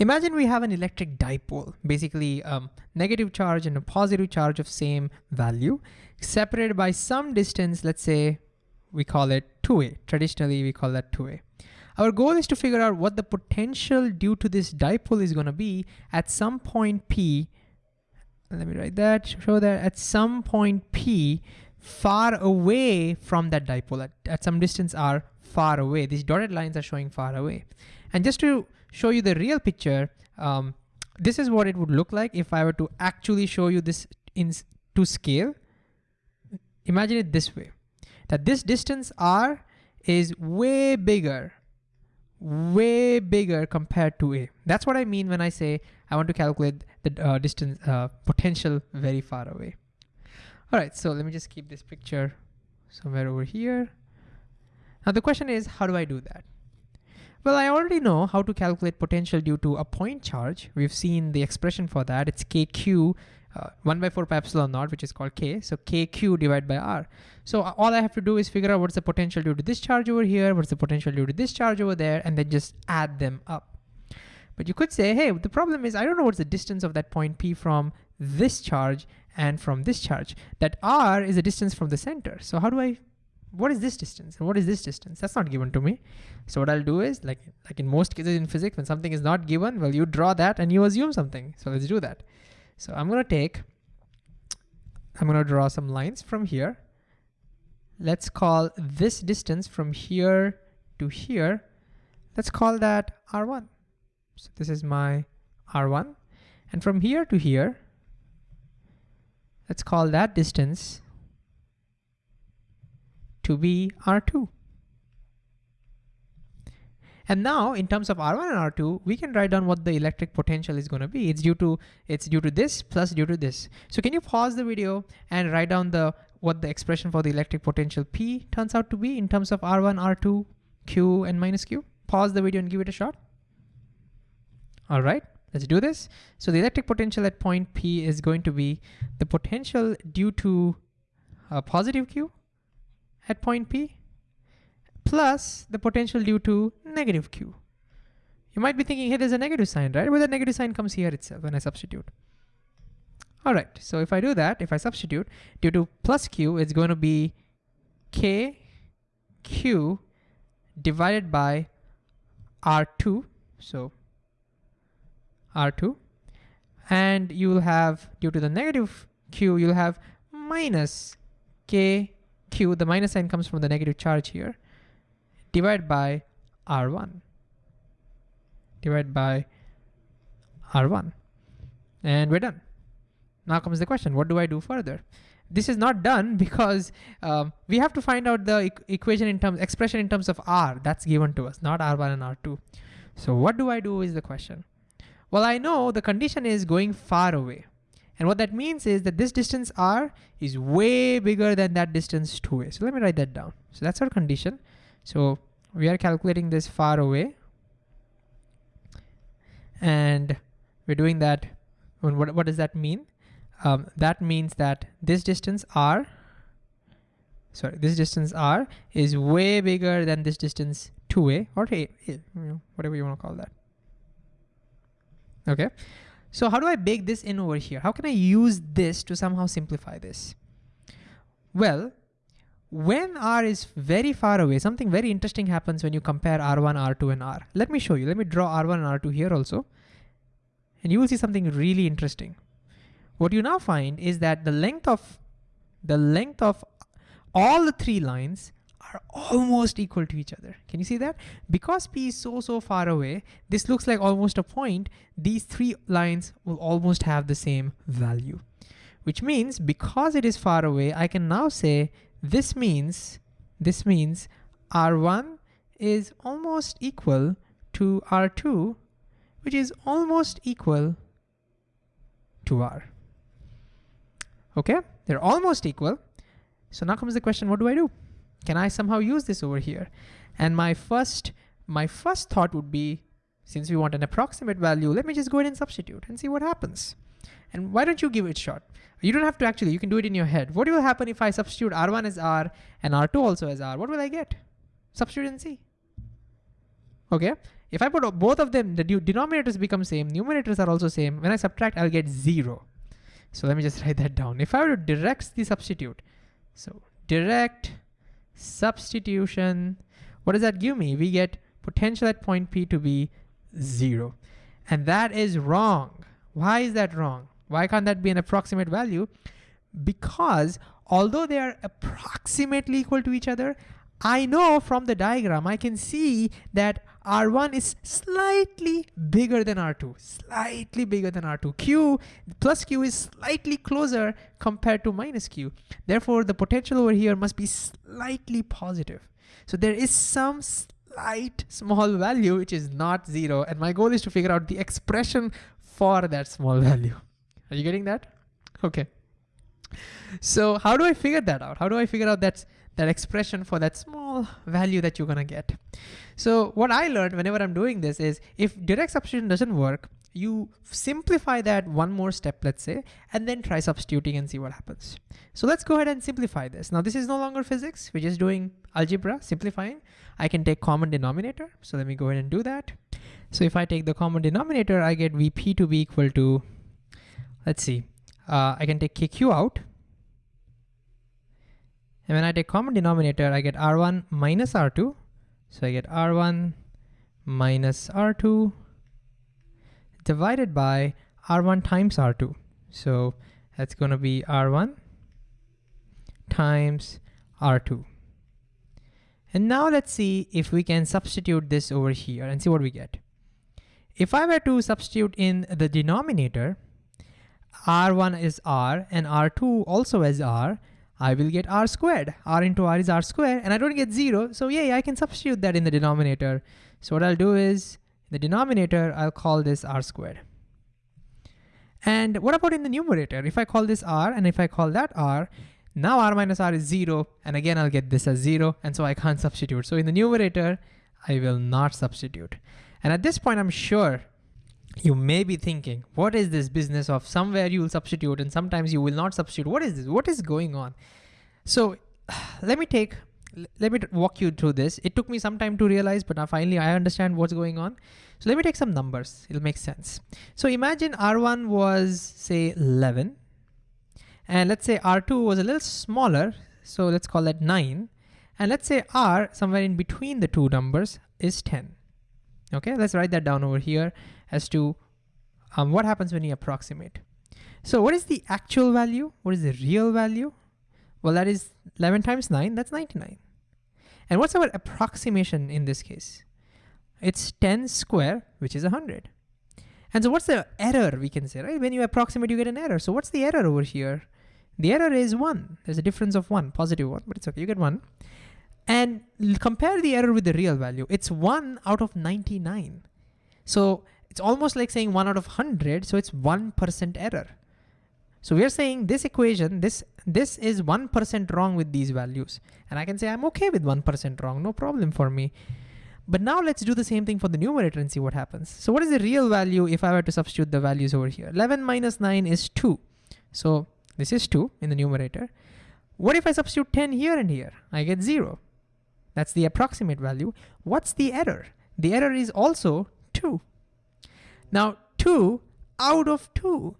Imagine we have an electric dipole, basically um, negative charge and a positive charge of same value, separated by some distance, let's say we call it 2a. Traditionally, we call that 2a. Our goal is to figure out what the potential due to this dipole is gonna be at some point P, let me write that, show that at some point P far away from that dipole, at, at some distance r far away. These dotted lines are showing far away. And just to show you the real picture, um, this is what it would look like if I were to actually show you this in to scale. Imagine it this way, that this distance r is way bigger, way bigger compared to a. That's what I mean when I say I want to calculate the uh, distance uh, potential very far away. All right, so let me just keep this picture somewhere over here. Now the question is, how do I do that? Well, I already know how to calculate potential due to a point charge. We've seen the expression for that. It's kq uh, 1 by 4 pi epsilon naught, which is called k. So kq divided by r. So all I have to do is figure out what's the potential due to this charge over here, what's the potential due to this charge over there, and then just add them up. But you could say, hey, the problem is I don't know what's the distance of that point P from this charge and from this charge. That r is a distance from the center. So how do I what is this distance and what is this distance? That's not given to me. So what I'll do is like, like in most cases in physics, when something is not given, well, you draw that and you assume something. So let's do that. So I'm gonna take, I'm gonna draw some lines from here. Let's call this distance from here to here, let's call that R1. So this is my R1. And from here to here, let's call that distance to be R2. And now in terms of R1 and R2, we can write down what the electric potential is gonna be. It's due to it's due to this plus due to this. So can you pause the video and write down the what the expression for the electric potential P turns out to be in terms of R1, R2, Q, and minus Q? Pause the video and give it a shot. All right, let's do this. So the electric potential at point P is going to be the potential due to a positive Q at point P plus the potential due to negative Q. You might be thinking, hey, there's a negative sign, right? Well, the negative sign comes here itself when I substitute. All right, so if I do that, if I substitute, due to plus Q, it's going to be K Q divided by R2, so R2, and you will have, due to the negative Q, you'll have minus K q, the minus sign comes from the negative charge here, divided by r1, divided by r1, and we're done. Now comes the question, what do I do further? This is not done because um, we have to find out the e equation in terms, expression in terms of r that's given to us, not r1 and r2. So what do I do is the question. Well, I know the condition is going far away. And what that means is that this distance r is way bigger than that distance 2a. So let me write that down. So that's our condition. So we are calculating this far away. And we're doing that. What, what does that mean? Um, that means that this distance r, sorry, this distance r is way bigger than this distance 2a or a, you know, whatever you want to call that. Okay. So how do I bake this in over here? How can I use this to somehow simplify this? Well, when R is very far away, something very interesting happens when you compare R1, R2, and R. Let me show you. Let me draw R1 and R2 here also. And you will see something really interesting. What you now find is that the length of the length of all the three lines are almost equal to each other. Can you see that? Because P is so, so far away, this looks like almost a point. These three lines will almost have the same value, which means because it is far away, I can now say this means, this means R1 is almost equal to R2, which is almost equal to R. Okay, they're almost equal. So now comes the question, what do I do? Can I somehow use this over here? And my first, my first thought would be, since we want an approximate value, let me just go ahead and substitute and see what happens. And why don't you give it a shot? You don't have to actually, you can do it in your head. What will happen if I substitute R1 as R and R2 also as R? What will I get? Substitute and see. Okay, If I put both of them, the denominators become same, numerators are also same. When I subtract, I'll get zero. So let me just write that down. If I were to direct the substitute, so direct substitution, what does that give me? We get potential at point P to be zero. And that is wrong. Why is that wrong? Why can't that be an approximate value? Because although they are approximately equal to each other, I know from the diagram, I can see that R1 is slightly bigger than R2, slightly bigger than R2. Q plus Q is slightly closer compared to minus Q. Therefore, the potential over here must be slightly positive. So there is some slight small value which is not zero. And my goal is to figure out the expression for that small value. Are you getting that? Okay. So how do I figure that out? How do I figure out that, that expression for that small value that you're gonna get? So what I learned whenever I'm doing this is if direct substitution doesn't work, you simplify that one more step, let's say, and then try substituting and see what happens. So let's go ahead and simplify this. Now this is no longer physics, we're just doing algebra, simplifying. I can take common denominator. So let me go ahead and do that. So if I take the common denominator, I get VP to be equal to, let's see, uh, I can take KQ out. And when I take common denominator, I get R1 minus R2. So I get R1 minus R2 divided by R1 times R2. So that's going to be R1 times R2. And now let's see if we can substitute this over here and see what we get. If I were to substitute in the denominator, R1 is R and R2 also is R, I will get R squared. R into R is R squared and I don't get zero. So yeah, I can substitute that in the denominator. So what I'll do is in the denominator, I'll call this R squared. And what about in the numerator? If I call this R and if I call that R, now R minus R is zero. And again, I'll get this as zero. And so I can't substitute. So in the numerator, I will not substitute. And at this point, I'm sure you may be thinking, what is this business of somewhere you will substitute and sometimes you will not substitute? What is this? What is going on? So let me take, let me walk you through this. It took me some time to realize, but now finally I understand what's going on. So let me take some numbers. It'll make sense. So imagine R1 was say 11 and let's say R2 was a little smaller. So let's call that nine. And let's say R somewhere in between the two numbers is 10. Okay, let's write that down over here as to um, what happens when you approximate. So what is the actual value? What is the real value? Well, that is 11 times 9, that's 99. And what's our approximation in this case? It's 10 square, which is 100. And so what's the error we can say, right? When you approximate, you get an error. So what's the error over here? The error is 1. There's a difference of 1, positive 1, but it's okay, you get 1. And compare the error with the real value. It's 1 out of 99. So it's almost like saying 1 out of 100, so it's 1% error. So we're saying this equation, this, this is 1% wrong with these values. And I can say I'm okay with 1% wrong, no problem for me. But now let's do the same thing for the numerator and see what happens. So what is the real value if I were to substitute the values over here? 11 minus 9 is 2. So this is 2 in the numerator. What if I substitute 10 here and here? I get 0. That's the approximate value. What's the error? The error is also 2. Now 2 out of 2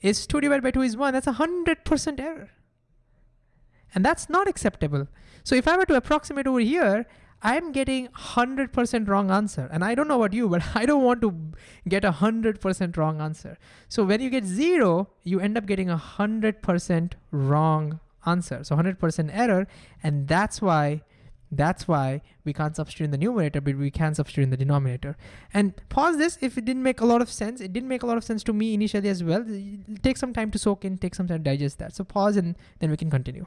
is 2 divided by 2 is 1. That's a 100% error. And that's not acceptable. So if I were to approximate over here, I'm getting 100% wrong answer. And I don't know about you, but I don't want to get a 100% wrong answer. So when you get zero, you end up getting a 100% wrong answer. So 100% error. And that's why that's why we can't substitute in the numerator, but we can substitute in the denominator. And pause this if it didn't make a lot of sense. It didn't make a lot of sense to me initially as well. Take some time to soak in, take some time to digest that. So pause and then we can continue.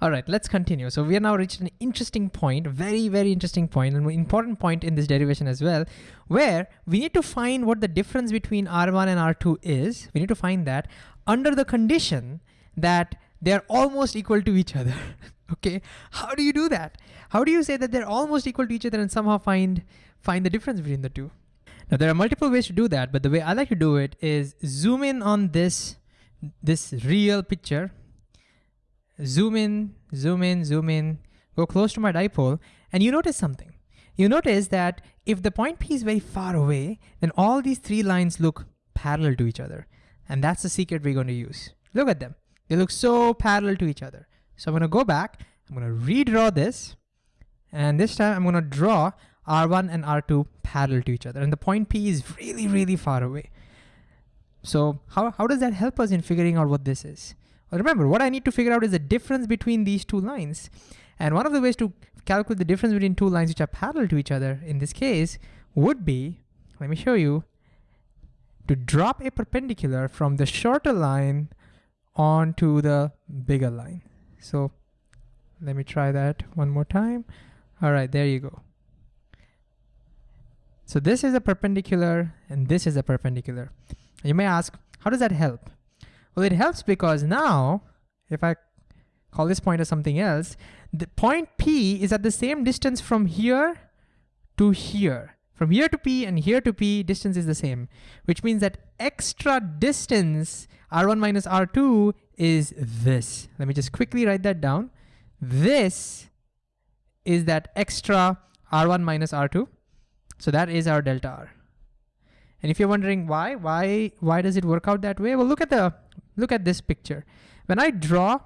All right, let's continue. So we are now reached an interesting point, very, very interesting point, and an important point in this derivation as well, where we need to find what the difference between R1 and R2 is. We need to find that under the condition that they're almost equal to each other. okay, how do you do that? How do you say that they're almost equal to each other and somehow find, find the difference between the two? Now there are multiple ways to do that, but the way I like to do it is zoom in on this, this real picture, zoom in, zoom in, zoom in, go close to my dipole, and you notice something. you notice that if the point P is very far away, then all these three lines look parallel to each other. And that's the secret we're going to use. Look at them. They look so parallel to each other. So I'm gonna go back, I'm gonna redraw this, and this time I'm gonna draw R1 and R2 parallel to each other. And the point P is really, really far away. So how, how does that help us in figuring out what this is? Well, remember, what I need to figure out is the difference between these two lines. And one of the ways to calculate the difference between two lines which are parallel to each other, in this case, would be, let me show you, to drop a perpendicular from the shorter line onto the bigger line. So let me try that one more time. All right, there you go. So this is a perpendicular and this is a perpendicular. You may ask, how does that help? Well, it helps because now, if I call this point as something else, the point P is at the same distance from here to here. From here to P and here to P, distance is the same, which means that extra distance, R1 minus R2, is this. Let me just quickly write that down. This is that extra R1 minus R2. So that is our delta R. And if you're wondering why, why, why does it work out that way? Well, look at the, look at this picture. When I draw,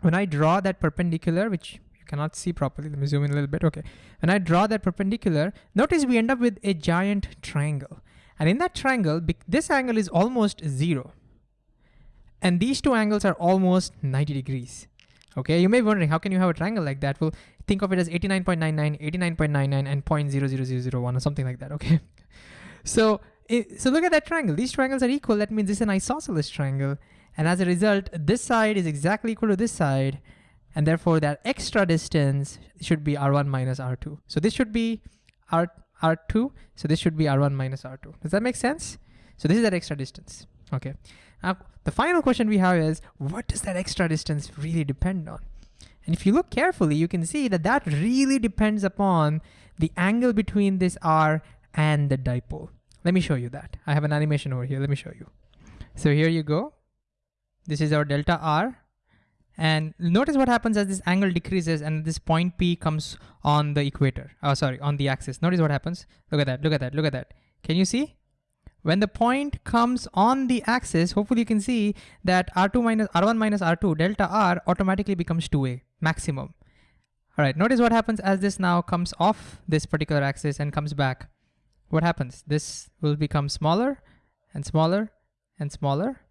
when I draw that perpendicular, which you cannot see properly, let me zoom in a little bit, okay. When I draw that perpendicular, notice we end up with a giant triangle. And in that triangle, this angle is almost zero. And these two angles are almost 90 degrees. Okay, you may be wondering, how can you have a triangle like that? Well, think of it as 89.99, 89.99, and 0.00001 or something like that, okay? So, it, so look at that triangle. These triangles are equal. That means this is an isosceles triangle. And as a result, this side is exactly equal to this side. And therefore that extra distance should be R1 minus R2. So this should be R, R2. So this should be R1 minus R2. Does that make sense? So this is that extra distance. Okay. Now, the final question we have is, what does that extra distance really depend on? And if you look carefully, you can see that that really depends upon the angle between this R and the dipole. Let me show you that. I have an animation over here. Let me show you. So here you go. This is our delta R. And notice what happens as this angle decreases and this point P comes on the equator. Oh, sorry, on the axis. Notice what happens. Look at that, look at that, look at that. Can you see? When the point comes on the axis, hopefully you can see that R2 minus R1 minus R2, delta R automatically becomes 2A, maximum. All right, notice what happens as this now comes off this particular axis and comes back. What happens? This will become smaller and smaller and smaller.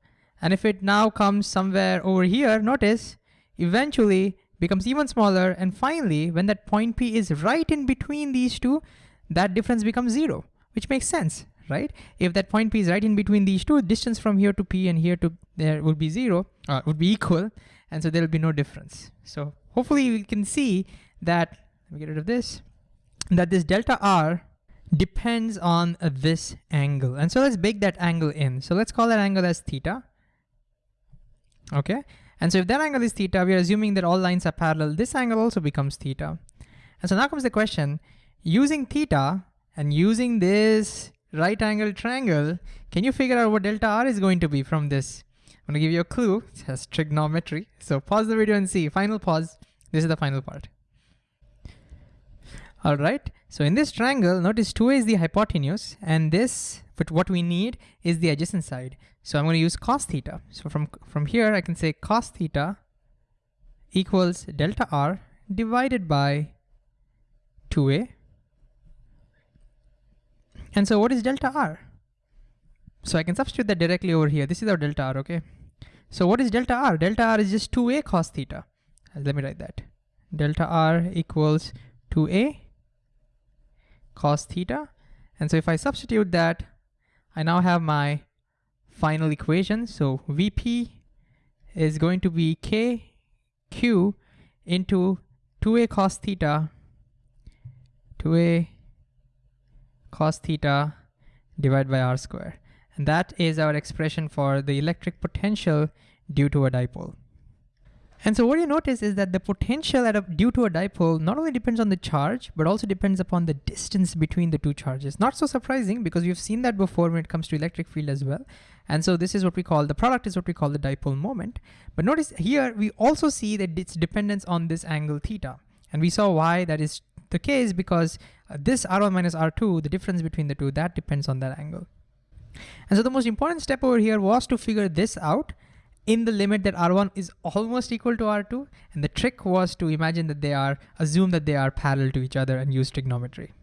And if it now comes somewhere over here, notice, eventually becomes even smaller. And finally, when that point P is right in between these two, that difference becomes zero, which makes sense right? If that point P is right in between these two, distance from here to P and here to there would be zero, uh, would be equal, and so there will be no difference. So hopefully we can see that, let me get rid of this, that this delta R depends on uh, this angle. And so let's bake that angle in. So let's call that angle as theta. Okay, and so if that angle is theta, we are assuming that all lines are parallel. This angle also becomes theta. And so now comes the question, using theta and using this right angle triangle, can you figure out what delta R is going to be from this? I'm gonna give you a clue, it has trigonometry. So pause the video and see, final pause. This is the final part. All right, so in this triangle, notice 2a is the hypotenuse and this, but what we need is the adjacent side. So I'm gonna use cos theta. So from, from here, I can say cos theta equals delta R divided by 2a and so what is delta R? So I can substitute that directly over here. This is our delta R, okay? So what is delta R? Delta R is just 2a cos theta. Uh, let me write that. Delta R equals 2a cos theta. And so if I substitute that, I now have my final equation. So VP is going to be K Q into 2a cos theta 2a cos theta divided by r square. And that is our expression for the electric potential due to a dipole. And so what you notice is that the potential a, due to a dipole not only depends on the charge, but also depends upon the distance between the two charges. Not so surprising because we've seen that before when it comes to electric field as well. And so this is what we call, the product is what we call the dipole moment. But notice here, we also see that its dependence on this angle theta. And we saw why that is the case because uh, this R1 minus R2, the difference between the two, that depends on that angle. And so the most important step over here was to figure this out in the limit that R1 is almost equal to R2. And the trick was to imagine that they are, assume that they are parallel to each other and use trigonometry.